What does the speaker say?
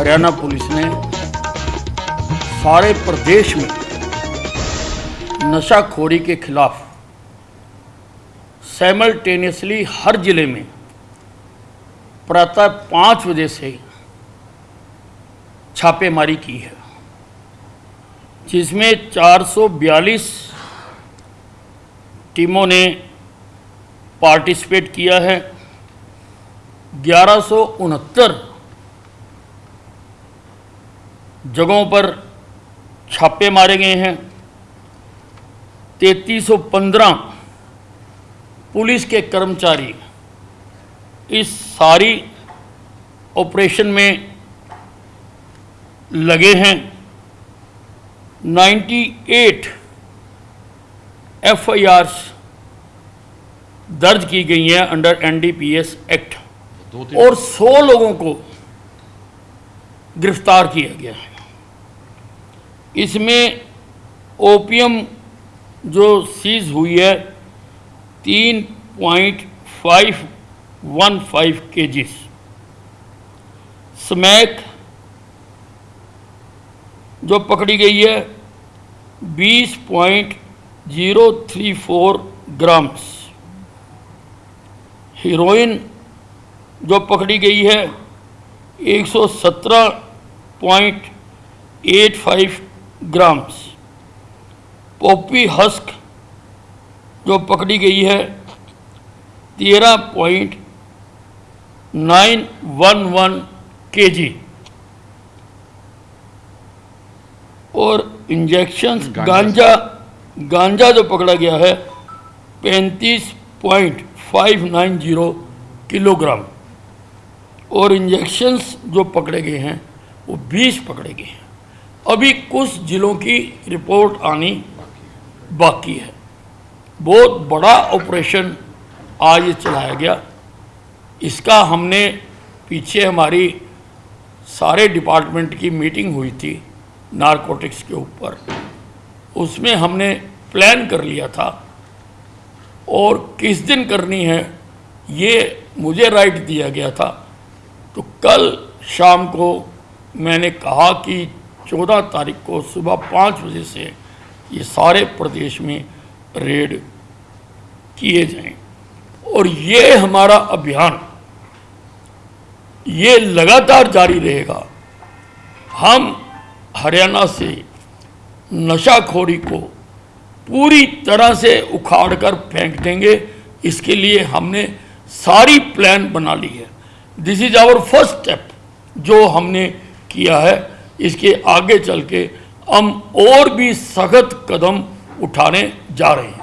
Haryana police ने सारे प्रदेश में नशाखोरी के खिलाफ सैमल्टेनियसली हर ज़िले में प्रातः पाँच बजे से छापेमारी की है, जिसमें 442 टीमों ने पार्टिसिपेट किया है, ग्यारह जगहों पर छापे मारे गए हैं। 3315 पुलिस के कर्मचारी इस सारी ऑपरेशन में लगे हैं। 98 एफआईआर्स दर्ज की गई हैं अंडर एनडीपीएस एक्ट। और 100 लोगों को गिरफ़्तार किया गया है। इसमें ओपियम जो सीज हुई है, तीन पॉइंट फाइव वन फाइव के जीस स्मैक जो पकड़ी गई है, बीस point zero three four grams. Heroin जो पकड़ी गई है एक सौ सत्रह point eight five grams. Poppy husk जो पकड़ी गई है तेरह पॉइंट नाइन वन वन के जी और इंजेक्शंस गांजा। गांजा गांजा जो पकड़ा गया है पैंतीस point five nine zero kilogram. और इंजेक्शंस जो पकड़े गए हैं, वो 20 पकड़े गए हैं। अभी कुछ जिलों की रिपोर्ट आनी बाकी है। बहुत बड़ा ऑपरेशन आज चलाया गया। इसका हमने पीछे हमारी सारे डिपार्टमेंट की मीटिंग हुई थी नारकोटिक्स के ऊपर। उसमें हमने प्लान कर लिया था और किस दिन करनी है, ये मुझे राइट दिया गया था। तो कल शाम को मैंने कहा कि चौदह तारीख को सुबह पाँच बजे से ये सारे प्रदेश में रेड किए जाएँ। और ये हमारा अभियान, ये लगातार जारी रहेगा। हम हरियाणा से नशाखोरी को पूरी तरह से उखाड़ कर फेंक देंगे। इसके लिए हमने सारी प्लान बना ली है। This is our first step जो हमने किया है। इसके आगे चल के हम और भी सख्त कदम उठाने जा रहे हैं।